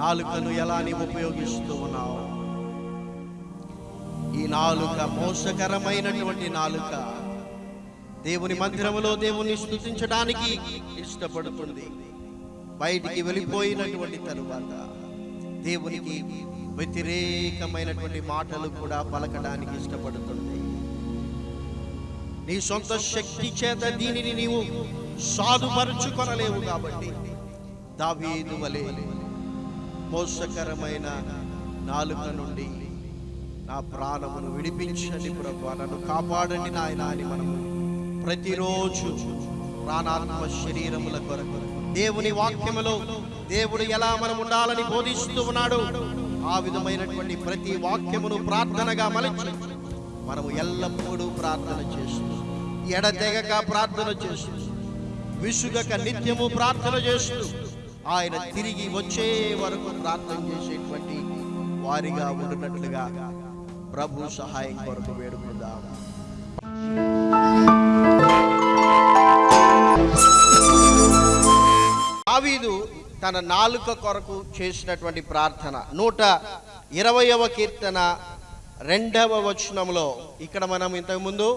నాలుకను ఎలా నీవు ఉపయోగిస్తూ ఉన్నావు? ఈ నాలుక మోసకరమైనటువంటి నాలుక దేవుని మందిరములో దేవుని స్థుతించడానికి ఇష్టపడుతుంది. బయటికి వెళ్ళిపోయినటువంటి తరువాత దేవునికి వ్యతిరేకమైనటువంటి మాటలు కూడా పలకడానికి ఇష్టపడుతుంది. నీ సొంత శక్తి చేత దీనిని నీవు సాధుపరుచుకొనలేవు కాబట్టి దావీదు వలే మోసకరమైన నాలుక నుండి నా ప్రాణమును విడిపించండి ప్రభు నన్ను కాపాడండి నాయన అని మనము ప్రతిరోజు ప్రాణాత్మ శరీరముల కొరకు దేవుని వాక్యములో దేవుడు ఎలా మనం ఉండాలని బోధిస్తూ ఉన్నాడు ఆ విధమైనటువంటి ప్రతి వాక్యమును ప్రార్థనగా మలచి మనము ఎల్లప్పుడూ ప్రార్థన చేస్తూ ఎడతెగక ప్రార్థన చేస్తూ విసుగక నిత్యము ప్రార్థన చేస్తూ ఆయన తిరిగి వచ్చే వరకు ప్రార్థన చేసేటువంటి వారిగా ఉండినట్లుగా ప్రభు సహాయం కొరకు వేడుకుందాం. దావీదు తన నాలుక కొరకు చేసినటువంటి ప్రార్థన. నూట ఇరవయవ కీర్తన రెండవ వచనంలో ఇక్కడ మనం ఇంతకుముందు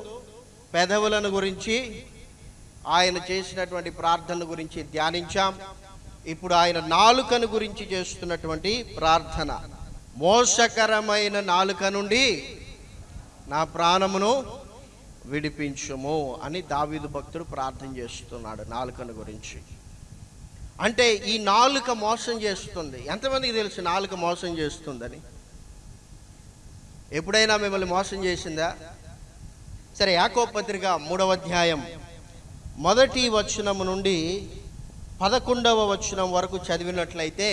పెదవులను గురించి ఆయన చేసినటువంటి ప్రార్థన గురించి ధ్యానించాం. ఇప్పుడు ఆయన నాలుకను గురించి చేస్తున్నటువంటి ప్రార్థన. మోసకరమైన నాలుక నుండి నా ప్రాణమును విడిపించుము అని దావీదు భక్తుడు ప్రార్థన చేస్తున్నాడు నాలుకను గురించి. అంటే ఈ నాలుక మోసం చేస్తుంది. ఎంతమందికి తెలుసు నాలుక మోసం చేస్తుందని? ఎప్పుడైనా మిమ్మల్ని మోసం చేసిందా? సరే యాకో పత్రిక మూడవ అధ్యాయం. మొదటి వచనము నుండి పదకొండవ వచనం వరకు చదివినట్లయితే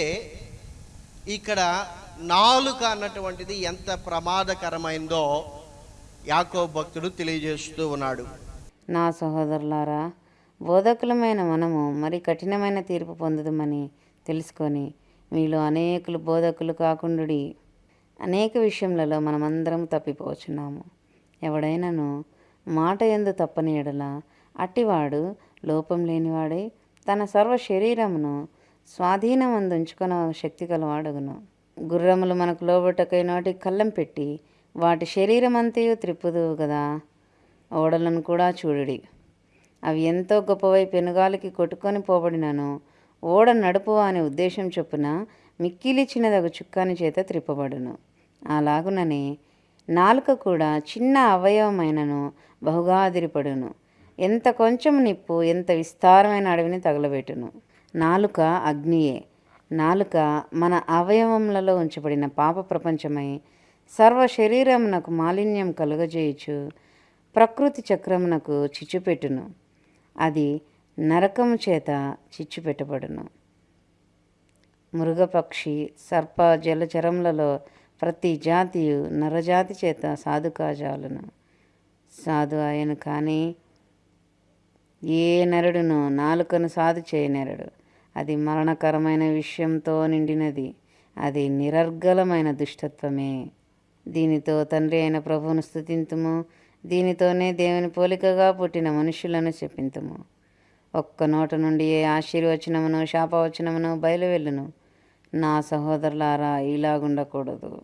ఇక్కడ నాలుక అన్నటువంటిది ఎంత ప్రమాదకరమైందో యాకో భక్తుడు తెలియజేస్తూ ఉన్నాడు. నా సహోదరులారా బోధకులమైన మనము మరి కఠినమైన తీర్పు పొందదమని తెలుసుకొని మీలో అనేకులు బోధకులు కాకుండుడి. అనేక విషయములలో మనమందరం తప్పిపోచున్నాము. ఎవడైనను మాట ఎందు తప్పని ఎడల అట్టివాడు లోపం లేనివాడై తన సర్వ శరీరమును స్వాధీనమందుంచుకున్న శక్తి కలవాడగును. గుర్రములు మనకు లోబట్టకై నాటి కళ్ళం పెట్టి వాటి శరీరమంతయు త్రిప్పుదు కదా ఓడలను కూడా చూడుడి. అవి ఎంతో గొప్పవై పెనుగాలికి కొట్టుకొని పోబడినను. ఓడ నడుపు అనే ఉద్దేశం చొప్పున మిక్కిలి చిన్నదగు చుక్కాని చేత త్రిప్పబడును. అలాగుననే నాలుక కూడా చిన్న అవయవమైనను బహుగా అదిరిపడును. ఎంత కొంచెం నిప్పు ఎంత విస్తారమైన అడవిని తగలబెట్టును. నాలుక అగ్నియే. నాలుక మన అవయవములలో ఉంచబడిన పాప ప్రపంచమై సర్వ శరీరమునకు మాలిన్యం కలుగజేయుచు ప్రకృతి చక్రమునకు చిచ్చుపెట్టును. అది నరకము చేత చిచ్చుపెట్టబడును. మృగపక్షి సర్ప జలచరములలో ప్రతి జాతియు నరజాతి చేత సాధుకాజాలను. సాధు ఆయన కానీ ఏ నరుడును నాలుకను సాధు చేయనెరడు. అది మరణకరమైన విషయంతో నిండినది. అది నిరర్గలమైన దుష్టత్వమే. దీనితో తండ్రి అయిన ప్రభువును స్థుతింతుము దీనితోనే దేవుని పోలికగా పుట్టిన మనుషులను చెప్పింతుము ఒక్క నోట నుండి ఏ ఆశీర్వచనమును శాపవచనమును బయలువెళ్ళును. నా సహోదరులారా ఇలాగుండకూడదు.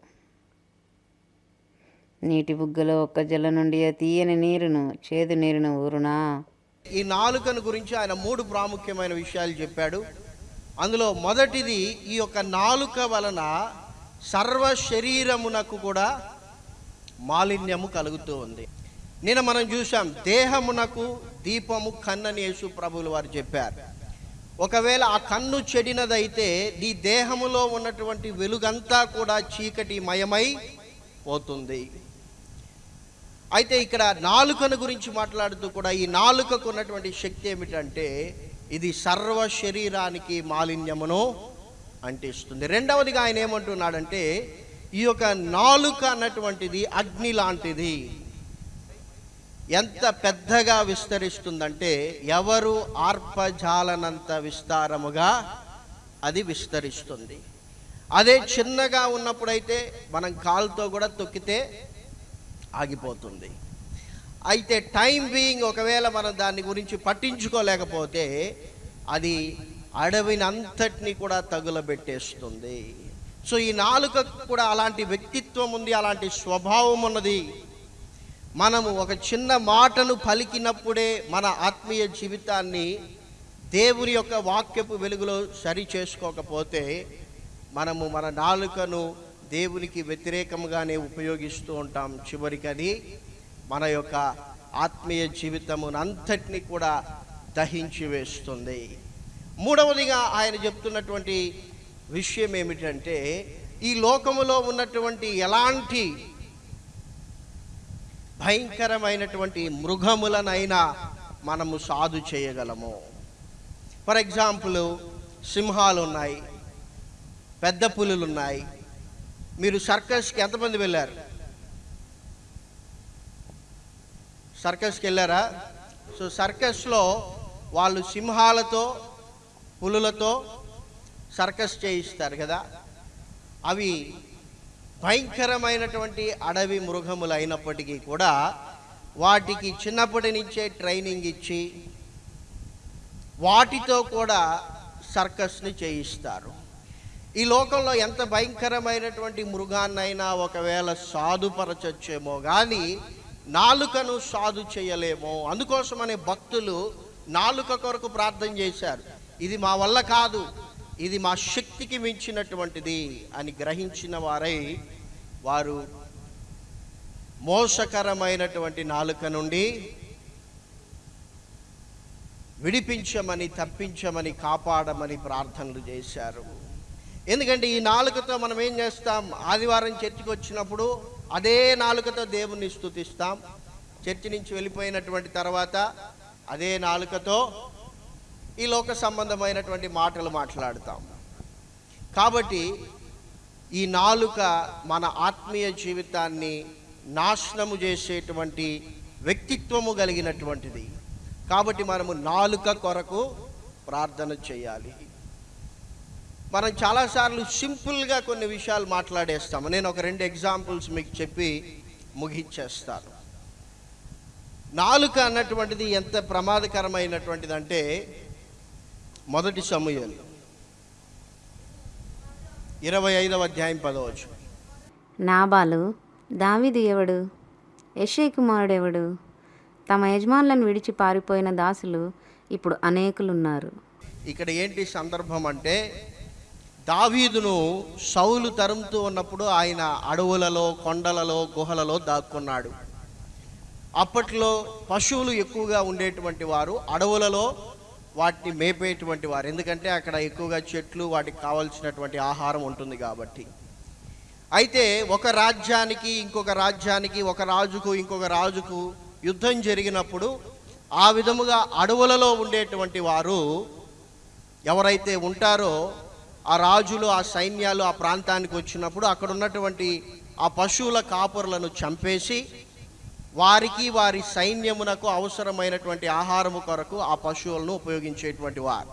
నీటి బుగ్గలో ఒక్క జల నుండి తీయని నీరును చేదు నీరును ఊరునా? ఈ నాలుకను గురించి ఆయన మూడు ప్రాముఖ్యమైన విషయాలు చెప్పాడు. అందులో మొదటిది ఈ యొక్క నాలుక వలన సర్వ శరీరమునకు కూడా మాలిన్యము కలుగుతూ ఉంది. నిన్న మనం చూసాం దేహమునకు దీపము కన్నని యేసు ప్రభులు వారు చెప్పారు. ఒకవేళ ఆ కన్ను చెడినదైతే నీ దేహములో ఉన్నటువంటి వెలుగంతా కూడా చీకటి మయమై పోతుంది. అయితే ఇక్కడ నాలుకను గురించి మాట్లాడుతూ కూడా ఈ నాలుకకు ఉన్నటువంటి శక్తి ఏమిటంటే ఇది సర్వ శరీరానికి మాలిన్యమును అంటిస్తుంది. రెండవదిగా ఆయన ఏమంటున్నాడంటే ఈ యొక్క నాలుక అన్నటువంటిది అగ్ని లాంటిది. ఎంత పెద్దగా విస్తరిస్తుందంటే ఎవరు ఆర్పజాలనంత విస్తారముగా అది విస్తరిస్తుంది. అదే చిన్నగా ఉన్నప్పుడైతే మనం కాలుతో కూడా తొక్కితే ఆగిపోతుంది. అయితే టైం బీయింగ్ ఒకవేళ మనం దాని గురించి పట్టించుకోలేకపోతే అది అడవిని అంతటిని కూడా తగులబెట్టేస్తుంది. సో ఈ నాలుక కూడా అలాంటి వ్యక్తిత్వం ఉంది అలాంటి స్వభావం ఉన్నది. మనము ఒక చిన్న మాటను పలికినప్పుడే మన ఆత్మీయ జీవితాన్ని దేవుని యొక్క వాక్యపు వెలుగులో సరి చేసుకోకపోతే మనము మన నాలుకను దేవునికి వ్యతిరేకంగానే ఉపయోగిస్తూ ఉంటాం చివరికి అది మన యొక్క ఆత్మీయ జీవితమును అంతటిని కూడా దహించి వేస్తుంది. మూడవదిగా ఆయన చెప్తున్నటువంటి విషయం ఏమిటంటే ఈ లోకములో ఉన్నటువంటి ఎలాంటి భయంకరమైనటువంటి మృగములనైనా మనము సాధు చేయగలము. ఫర్ ఎగ్జాంపుల్ సింహాలు ఉన్నాయి పెద్ద పులులు ఉన్నాయి మీరు సర్కస్కి ఎంతమంది వెళ్ళారు? సర్కస్కి వెళ్ళారా? సో సర్కస్లో వాళ్ళు సింహాలతో పులులతో సర్కస్ చేయిస్తారు కదా? అవి భయంకరమైనటువంటి అడవి మృగములు అయినప్పటికీ కూడా వాటికి చిన్నప్పటి నుంచే ట్రైనింగ్ ఇచ్చి వాటితో కూడా సర్కస్ని చేయిస్తారు. ఈ లోకంలో ఎంత భయంకరమైనటువంటి మృగాన్నైనా ఒకవేళ సాధుపరచొచ్చేమో కానీ నాలుకను సాధు చేయలేమో. అందుకోసమనే భక్తులు నాలుక కొరకు ప్రార్థన చేశారు. ఇది మా వల్ల కాదు ఇది మా శక్తికి మించినటువంటిది అని గ్రహించిన వారై వారు మోసకరమైనటువంటి నాలుక నుండి విడిపించమని తప్పించమని కాపాడమని ప్రార్థనలు చేశారు. ఎందుకంటే ఈ నాలుకతో మనం ఏం చేస్తాం? ఆదివారం చర్చికి వచ్చినప్పుడు అదే నాలుకతో దేవుణ్ణి స్థుతిస్తాం. చర్చి నుంచి వెళ్ళిపోయినటువంటి తర్వాత అదే నాలుకతో ఈ లోక సంబంధమైనటువంటి మాటలు మాట్లాడతాం. కాబట్టి ఈ నాలుక మన ఆత్మీయ జీవితాన్ని నాశనము చేసేటువంటి వ్యక్తిత్వము కలిగినటువంటిది. కాబట్టి మనము నాలుక కొరకు ప్రార్థన చేయాలి. మనం చాలాసార్లు సింపుల్గా కొన్ని విషయాలు మాట్లాడేస్తాము. నేను ఒక రెండు ఎగ్జాంపుల్స్ మీకు చెప్పి ముగించేస్తాను. నాలుక అన్నటువంటిది ఎంత ప్రమాదకరమైనటువంటిది అంటే మొదటి సమూహలు ఇరవై ఐదవ అధ్యాయం పదవచ్చు నాబాలు దావీదు ఎవడు? యెషై కుమారుడెవడు తమ యజమానులను విడిచి పారిపోయిన దాసులు ఇప్పుడు అనేకులున్నారు. ఇక్కడ ఏంటి సందర్భం అంటే దావీదును సౌలు తరుముతూ ఉన్నప్పుడు ఆయన అడవులలో కొండలలో గుహలలో దాక్కున్నాడు. అప్పట్లో పశువులు ఎక్కువగా ఉండేటువంటి వారు అడవులలో వాటిని మేపేటువంటి వారు. ఎందుకంటే అక్కడ ఎక్కువగా చెట్లు వాటికి కావలసినటువంటి ఆహారం ఉంటుంది కాబట్టి. అయితే ఒక రాజ్యానికి ఇంకొక రాజ్యానికి ఒక రాజుకు ఇంకొక రాజుకు యుద్ధం జరిగినప్పుడు ఆ విధముగా అడవులలో ఉండేటువంటి వారు ఎవరైతే ఉంటారో ఆ రాజులు ఆ సైన్యాలు ఆ ప్రాంతానికి వచ్చినప్పుడు అక్కడ ఉన్నటువంటి ఆ పశువుల కాపురులను చంపేసి వారికి వారి సైన్యమునకు అవసరమైనటువంటి ఆహారము కొరకు ఆ పశువులను ఉపయోగించేటువంటి వారు.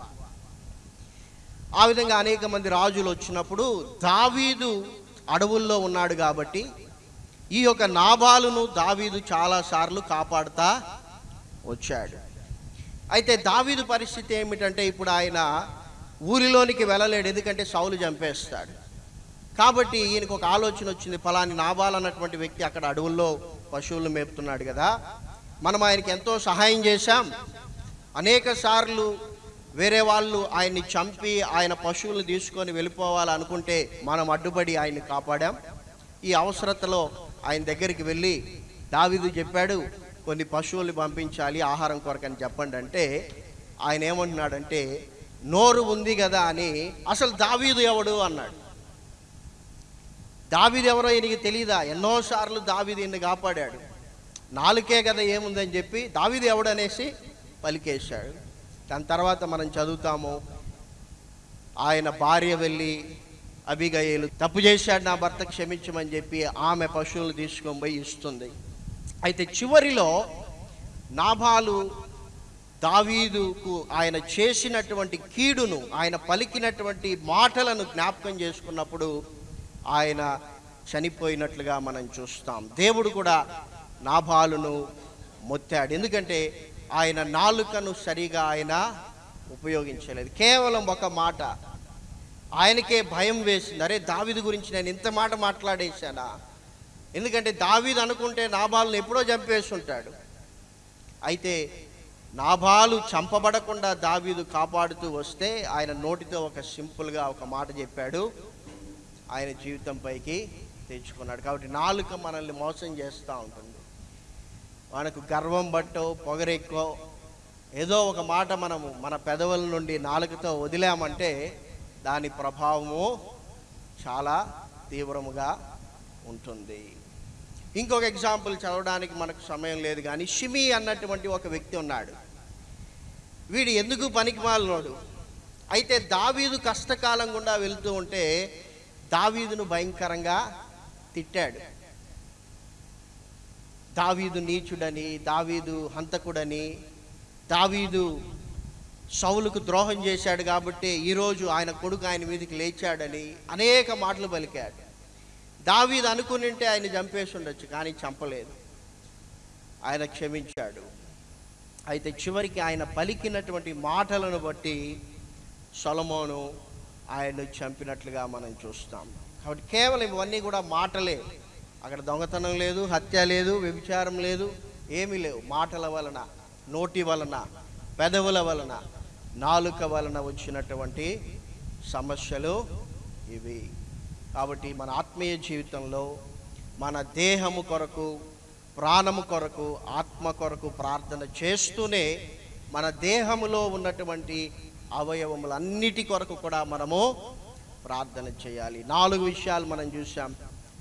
ఆ విధంగా అనేక మంది రాజులు వచ్చినప్పుడు దావీదు అడవుల్లో ఉన్నాడు కాబట్టి ఈ యొక్క నాభాలను దావీదు చాలాసార్లు కాపాడుతా వచ్చాడు. అయితే దావీదు పరిస్థితి ఏమిటంటే ఇప్పుడు ఆయన ఊరిలోనికి వెళ్ళలేడు ఎందుకంటే సౌలు చంపేస్తాడు. కాబట్టి ఈయనకు ఒక ఆలోచన వచ్చింది ఫలాని నాబాల్ అన్నటువంటి వ్యక్తి అక్కడ అడవుల్లో పశువులు మేపుతున్నాడు కదా. మనం ఆయనకి ఎంతో సహాయం చేశాం. అనేక సార్లు వేరే వాళ్ళు ఆయన్ని చంపి ఆయన పశువులను తీసుకొని వెళ్ళిపోవాలనుకుంటే మనం అడ్డుపడి ఆయన్ని కాపాడాం. ఈ అవసరతలో ఆయన దగ్గరికి వెళ్ళి దావిదు చెప్పాడు కొన్ని పశువుల్ని పంపించాలి ఆహారం కొరకని చెప్పండి. అంటే ఆయన ఏమంటున్నాడంటే నోరు ఉంది కదా అని అసలు దావీదు ఎవడు అన్నాడు. దావీదు ఎవరో ఈయనకి తెలియదా ఎన్నోసార్లు దావీదు ఈయన్ని కాపాడాడు. నాలుకే కదా ఏముందని చెప్పి దావీదు ఎవడనేసి పలికేశాడు. దాని తర్వాత మనం చదువుతాము. ఆయన భార్య వెళ్ళి అభిగయలు తప్పు చేశాడు నా భర్త క్షమించమని చెప్పి ఆమె పశువులు తీసుకొని పోయి ఇస్తుంది. అయితే చివరిలో నాభాలు దావీదుకు ఆయన చేసినటువంటి కీడును ఆయన పలికినటువంటి మాటలను జ్ఞాపకం చేసుకున్నప్పుడు ఆయన చనిపోయినట్లుగా మనం చూస్తాం. దేవుడు కూడా నాభాలును మొత్తాడు. ఎందుకంటే ఆయన నాలుకను సరిగా ఆయన ఉపయోగించలేదు. కేవలం ఒక మాట. ఆయనకే భయం వేసింది. అరే దావీదు గురించి నేను ఇంత మాట మాట్లాడేశానా? ఎందుకంటే దావీదు అనుకుంటే నాబాలను ఎప్పుడో చంపేస్తుంటాడు అయితే నాభాలు చంపబడకుండా దావీదు కాపాడుతూ వస్తే ఆయన నోటితో ఒక సింపుల్గా ఒక మాట చెప్పాడు. ఆయన జీవితం పైకి తెచ్చుకున్నాడు. కాబట్టి నాలుక మనల్ని మోసం చేస్తూ ఉంటుంది. మనకు గర్వం బట్టో పొగరెక్కో ఏదో ఒక మాట మనము మన పెదవుల నుండి నాలుకతో వదిలామంటే దాని ప్రభావము చాలా తీవ్రముగా ఉంటుంది. ఇంకొక ఎగ్జాంపుల్ చదవడానికి మనకు సమయం లేదు కానీ షిమి అన్నటువంటి ఒక వ్యక్తి ఉన్నాడు. వీడు ఎందుకు పనికిమాలినోడు అయితే దావీదు కష్టకాలం గుండా వెళ్తూ ఉంటే దావీదును భయంకరంగా తిట్టాడు. దావీదు నీచుడని దావీదు హంతకుడని దావీదు సౌలుకు ద్రోహం చేశాడు కాబట్టి ఈరోజు ఆయన కొడుకు ఆయన మీదకి లేచాడని అనేక మాటలు పలికాడు. దావీదు అనుకుని ఉంటే ఆయన చంపేసి ఉండొచ్చు కానీ చంపలేదు. ఆయన క్షమించాడు. అయితే చివరికి ఆయన పలికినటువంటి మాటలను బట్టి సొలమోను ఆయన్ను చంపినట్లుగా మనం చూస్తాం. కాబట్టి కేవలం ఇవన్నీ కూడా మాటలే. అక్కడ దొంగతనం లేదు హత్య లేదు వ్యభిచారం లేదు ఏమీ లేవు. మాటల వలన నోటి వలన పెదవుల వలన నాలుక వలన వచ్చినటువంటి సమస్యలు ఇవి. కాబట్టి మన ఆత్మీయ జీవితంలో మన దేహము కొరకు ప్రాణము కొరకు ఆత్మ కొరకు ప్రార్థన చేస్తూనే మన దేహములో ఉన్నటువంటి అవయవములన్నిటి కొరకు కూడా మనము ప్రార్థన చేయాలి. నాలుగు విషయాలు మనం చూసాం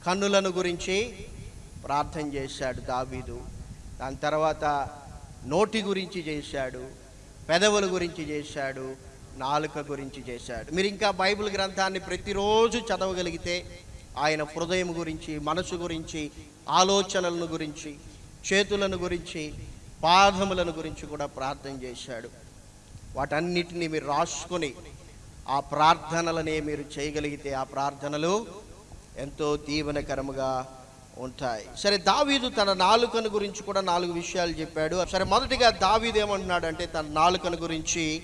కన్నులను గురించి ప్రార్థన చేశాడు దావీదు. దాని తర్వాత నోటి గురించి చేశాడు పెదవుల గురించి చేశాడు నాలుక గురించి చేశాడు. మీరు ఇంకా బైబిల్ గ్రంథాన్ని ప్రతిరోజు చదవగలిగితే ఆయన హృదయం గురించి మనసు గురించి ఆలోచనలను గురించి చేతులను గురించి పాదములను గురించి కూడా ప్రార్థన చేశాడు. వాటన్నిటిని మీరు రాసుకొని ఆ ప్రార్థనలనే మీరు చేయగలిగితే ఆ ప్రార్థనలు ఎంతో దీవనకరముగా ఉంటాయి. సరే దావీదు తన నాలుకను గురించి కూడా నాలుగు విషయాలు చెప్పాడు. సరే మొదటిగా దావీదు ఏమంటున్నాడంటే తన నాలుకను గురించి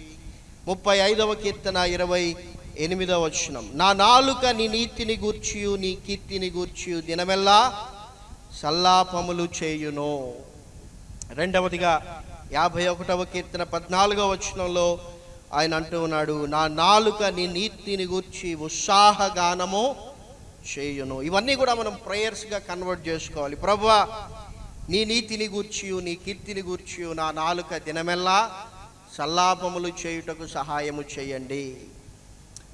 ముప్పై ఐదవ కీర్తన ఇరవై ఎనిమిదవ వచనం. నా నాలుక నీ నీతిని గూర్చియు నీ కీర్తిని గూర్చియు. దినమెల్లా సల్లాపములు చేయును. రెండవదిగా యాభై ఒకటవ కీర్తన పద్నాలుగవ వచనంలో ఆయన అంటూ ఉన్నాడు నా నాలుక నీ నీతిని గూర్చి ఉత్సాహగానము చేయును. ఇవన్నీ కూడా మనం ప్రేయర్స్గా కన్వర్ట్ చేసుకోవాలి. ప్రభువా నీ నీతిని గూర్చియు నీ కీర్తిని గూర్చియు. నా నాలుక దినమెల్లా సల్లాపములు చేయుటకు సహాయము చేయండి.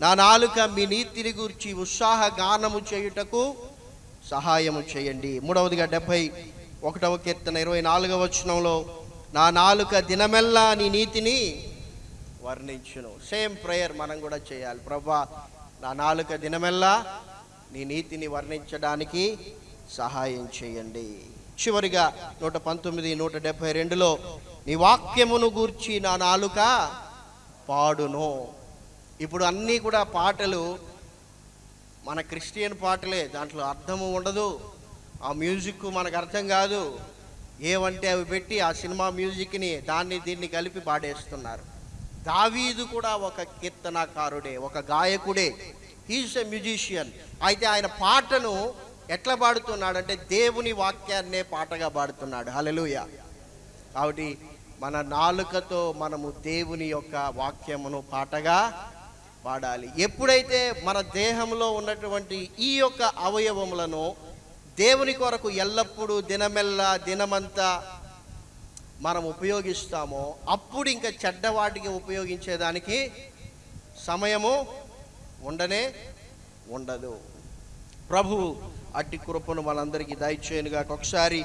నా నాలుక మీ నీతిని గూర్చి ఉత్సాహ గానము చేయుటకు సహాయము చేయండి. మూడవదిగా డెబ్భై ఒకటవ కీర్తన ఇరవై నాలుగవ వచనంలో నా నాలుక దినమెల్లా నీ నీతిని వర్ణించును. సేమ్ ప్రేయర్ మనం కూడా చేయాలి. ప్రభా నా నాలుక దినమెల్లా నీ నీతిని వర్ణించడానికి సహాయం చేయండి. చివరిగా నూట పంతొమ్మిది నూట డెబ్భై రెండులో నీ వాక్యమును గూర్చి నా నాలుక పాడును. ఇప్పుడు అన్నీ కూడా పాటలు మన క్రిస్టియన్ పాటలే దాంట్లో అర్థము ఉండదు ఆ మ్యూజిక్ మనకు అర్థం కాదు. ఏవంటే అవి పెట్టి ఆ సినిమా మ్యూజిక్ని దాన్ని దీన్ని కలిపి పాడేస్తున్నారు. దావీదు కూడా ఒక కీర్తనాకారుడే ఒక గాయకుడే. హీస్ ఎ మ్యూజిషియన్ అయితే ఆయన పాటను ఎట్లా పాడుతున్నాడంటే దేవుని వాక్యాన్నే పాటగా పాడుతున్నాడు. హలలుయ కాబట్టి మన నాలుకతో మనము దేవుని యొక్క వాక్యమును పాటగా పాడాలి ఎప్పుడైతే మన దేహంలో ఉన్నటువంటి ఈ యొక్క అవయవములను దేవుని కొరకు ఎల్లప్పుడూ దినమెల్లా దినమంతా మనం ఉపయోగిస్తామో అప్పుడు ఇంకా చెడ్డవాటికి ఉపయోగించేదానికి సమయము ఉండనే ఉండదు. ప్రభు అట్టి కృపను మనందరికీ దయచేయనుగా. ఒకసారి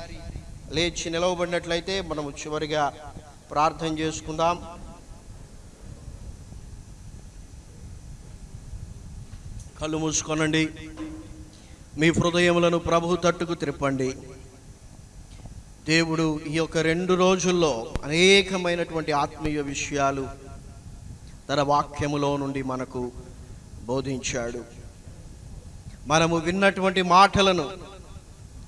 లేచి నిలవబడినట్లయితే మనము చివరిగా ప్రార్థన చేసుకుందాం. కళ్ళు మూసుకోనండి. మీ హృదయములను ప్రభు తట్టుకు త్రిప్పండి. దేవుడు ఈ యొక్క రెండు రోజుల్లో అనేకమైనటువంటి ఆత్మీయ విషయాలు తన వాక్యములో నుండి మనకు బోధించాడు. మనము విన్నటువంటి మాటలను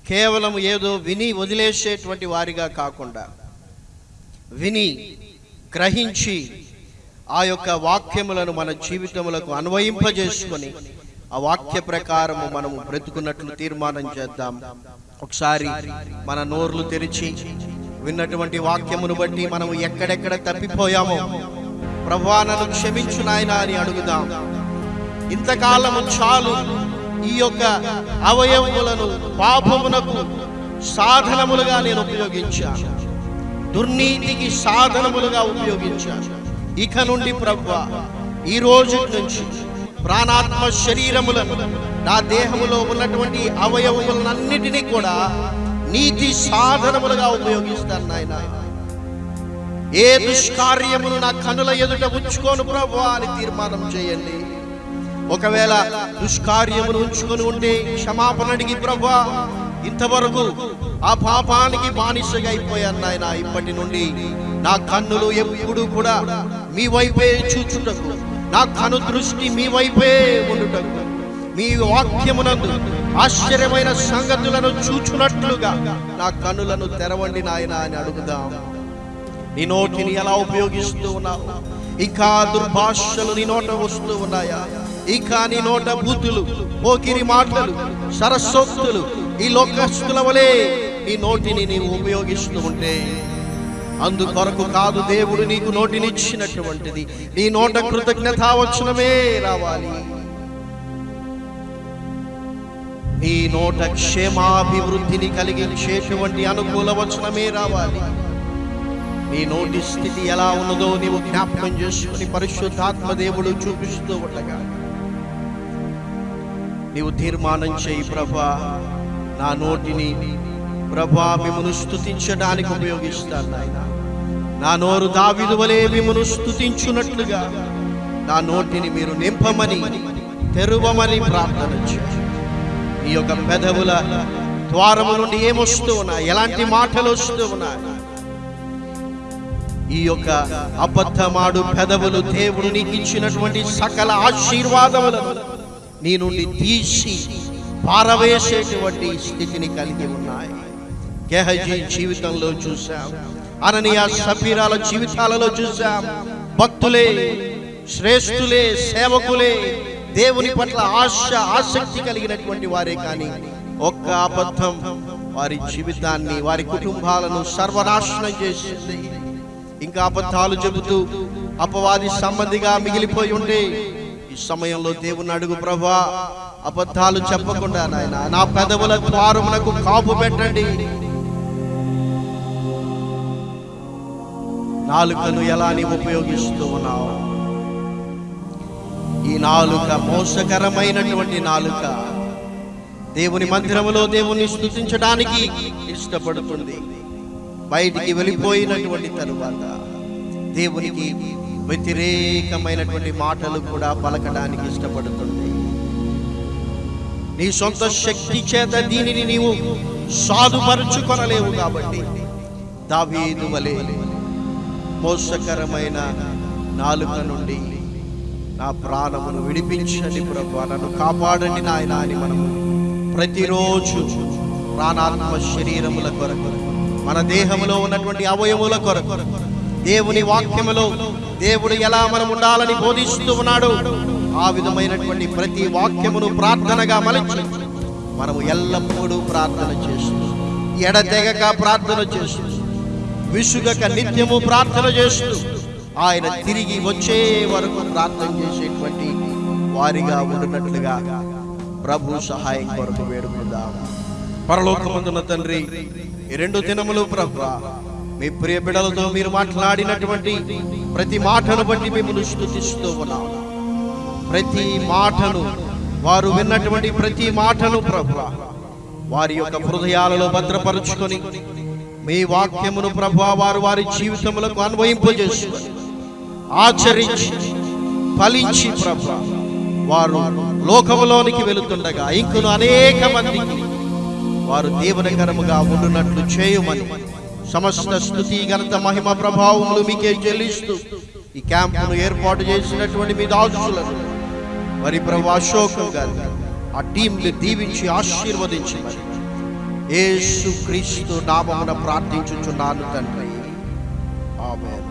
కేవలం ఏదో విని వదిలేసేటువంటి వారిగా కాకుండా విని గ్రహించి ఆ యొక్క వాక్యములను మన జీవితములకు అన్వయింపజేసుకొని ఆ వాక్య ప్రకారము మనము బ్రతుకున్నట్లు తీర్మానం చేద్దాం. ఒకసారి మన నోర్లు తెరిచి విన్నటువంటి వాక్యమును బట్టి మనము ఎక్కడెక్కడ తప్పిపోయామో ప్రభువా నన్ను క్షమించు నాయనా అని అడుగుదాం. ఇంతకాలము చాలు ఈ యొక్క అవయవములను పాపమునకు సాధనములుగా నేను ఉపయోగించాను. దుర్నీతికి సాధనములుగా ఉపయోగించాను. ఇక నుండి ప్రభు ఈ రోజు నుంచి ప్రాణాత్మ శరీరములను నా దేహములో ఉన్నటువంటి అవయవములన్నిటినీ కూడా నీతి సాధనములుగా ఉపయోగిస్తాను నాయన. ఏ దుష్కార్యమును నా కనుల ఎదుట ఉంచుకోను ప్రభు అని తీర్మానం చేయండి. ఒకవేళ దుష్కార్యమును ఉంచుకొని ఉంటే క్షమాపణ అడిగి ప్రభా ఇంతవరకు ఆ పాపానికి బానిసగా అయిపోయాను నాయన. ఇప్పటి నుండి నా కన్నులు ఎప్పుడు కూడా మీ వైపే చూచుటకు నా కను దృష్టి మీ వైపే ఉండుటకు. మీ వాక్యమునందు ఆశ్చర్యమైన సంగతులను చూచునట్లుగా నా కనులను తెరవండి నాయన అని అడుగుదాం. నీ నోటిని ఎలా ఉపయోగిస్తూ ఉన్నావు? ఇంకా దుర్భాషలు నీ నోట వస్తూ ఉన్నాయా? ఇంకా నీ నోట బూతులు పోకిరి మాటలు సరస్వక్తులు ఈ లోకస్తుల వలె నీ నోటిని నీవు ఉపయోగిస్తూ ఉంటే అందుకొరకు కాదు దేవుడు నీకు నోటినిచ్చినటువంటిది. నీ నోట కృతజ్ఞతావచనమే రావాలి. నీ నోట క్షేమాభివృద్ధిని కలిగించేటువంటి అనుకూల వచనమే రావాలి. నీ నోటి స్థితి ఎలా ఉన్నదో నీవు జ్ఞాపకం చేసుకుని పరిశుద్ధాత్మ దేవుడు చూపిస్తూ ఉండగా. నీవు తీర్మానం చేయి ప్రభా. నా నోటిని ప్రభా మిమ్మను స్థుతించడానికి ఉపయోగిస్తాను నాయనా. నా నోరు దావిదు వలె మిమ్మను స్తుతించున్నట్లుగా నా నోటిని మీరు నింపమని తెరువమని ప్రార్థన ఈ యొక్క పెదవుల ద్వారము నుండి ఏమొస్తూ ఉన్నాయి? ఎలాంటి మాటలు వస్తూ ఉన్నాయి? ఈ యొక్క అబద్ధమాడు పెదవులు దేవుడు నీకు ఇచ్చినటువంటి సకల ఆశీర్వాదములను నీ నుండి తీసి పారవేసేటువంటి స్థితిని కలిగి ఉన్నాయి. గెహజీ జీవితంలో చూశాము అననీయ సఫీరాల జీవితాలలో చూసాం భక్తులే శ్రేష్ఠులే సేవకులే దేవుని పట్ల ఆశ ఆసక్తి కలిగినటువంటి వారే కానీ ఒక్క అబద్ధం వారి జీవితాన్ని వారి కుటుంబాలను సర్వనాశనం చేసింది. ఇంకా అబద్ధాలు చెబుతూ అపవాది సంబంధిగా మిగిలిపోయి ఉండే ఈ సమయంలో దేవుని అడుగు ప్రభా అబద్ధాలు చెప్పకుండా నాయన నా పెదవుల ద్వారమునకు కాపు పెట్టండి. నాలుకను ఎలా నీవు ఉపయోగిస్తూ ఉన్నావు? ఈ నాలుక మోసకరమైనటువంటి నాలుక దేవుని మందిరములో దేవుని స్థుతించడానికి ఇష్టపడుతుంది. బయటికి వెళ్ళిపోయినటువంటి తరువాత దేవునికి వ్యతిరేకమైనటువంటి మాటలు కూడా పలకడానికి ఇష్టపడుతుంది. నీ సొంత శక్తి చేత దీనిని నీవు సాధుపరుచుకొనలేవు కాబట్టి దావీదు వలే మోసకరమైన నాలుక నుండి నా ప్రాణమును విడిపించండి ప్రభు. నన్ను కాపాడండి నాయన అని మనము ప్రతిరోజు ప్రాణాత్మ శరీరముల కొరకు మన దేహములో ఉన్నటువంటి అవయముల కొరకు దేవుని వాక్యములో దేవుడు ఎలా మనం ఉండాలని బోధిస్తూ ఉన్నాడు ఆ విధమైనటువంటి ప్రతి వాక్యమును ప్రార్థనగా మలచి మనము ఎల్లప్పుడూ ప్రార్థన చేస్తూ ఎడతెగక ప్రార్థన చేస్తూ విసుగక నిత్యము ప్రార్థన చేస్తూ ఆయన తిరిగి వచ్చే వరకు ప్రార్థన చేసేటువంటి వారిగా ఉండునట్లుగా ప్రభు సహాయం కొరకు వేడుకుందాం. పరలోకమందున తండ్రి ఈ రెండు దినములు ప్రభు మీ ప్రియ బిడలతో మీరు మాట్లాడినటువంటి ప్రతి మాటను బట్టి మిమ్మల్ని స్థుతిస్తూ ఉన్నాం. ప్రతి మాటను వారు విన్నటువంటి ప్రతి మాటను ప్రభు వారి యొక్క హృదయాలలో భద్రపరుచుకొని మీ వాక్యమును ప్రభా వారు వారి జీవితములకు అన్వయింపజేసుకొని ఆచరించి ఫలించి ప్రభ వారు లోకములోనికి వెళుతుండగా ఇంకను అనేక మందికి వారు దీవనకరముగా ఉండునట్లు చేయమని సమస్త స్థుతి ఘనత మహిమ ప్రభావములు మీకే చెల్లిస్తూ ఈ క్యాంపును ఏర్పాటు చేసినటువంటి మీ దాసులను మరి ప్రభు అశోకం గారు ఆ టీంని దీవించి ఆశీర్వదించి ఏసు క్రీస్తు నామమున ప్రార్థించుచున్నాను తండ్రి. ఆమె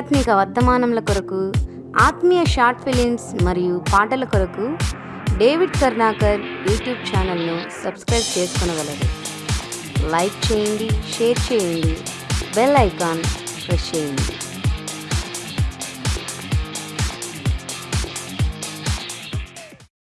ఆధ్యాత్మిక వర్తమానముల కొరకు ఆత్మీయ షార్ట్ ఫిలిమ్స్ మరియు పాటల కొరకు డేవిడ్ కర్ణాకర్ యూట్యూబ్ ఛానల్ను సబ్స్క్రైబ్ చేసుకునగలరు. లైక్ చేయండి షేర్ చేయండి బెల్ ఐకాన్ ప్రెస్ చేయండి.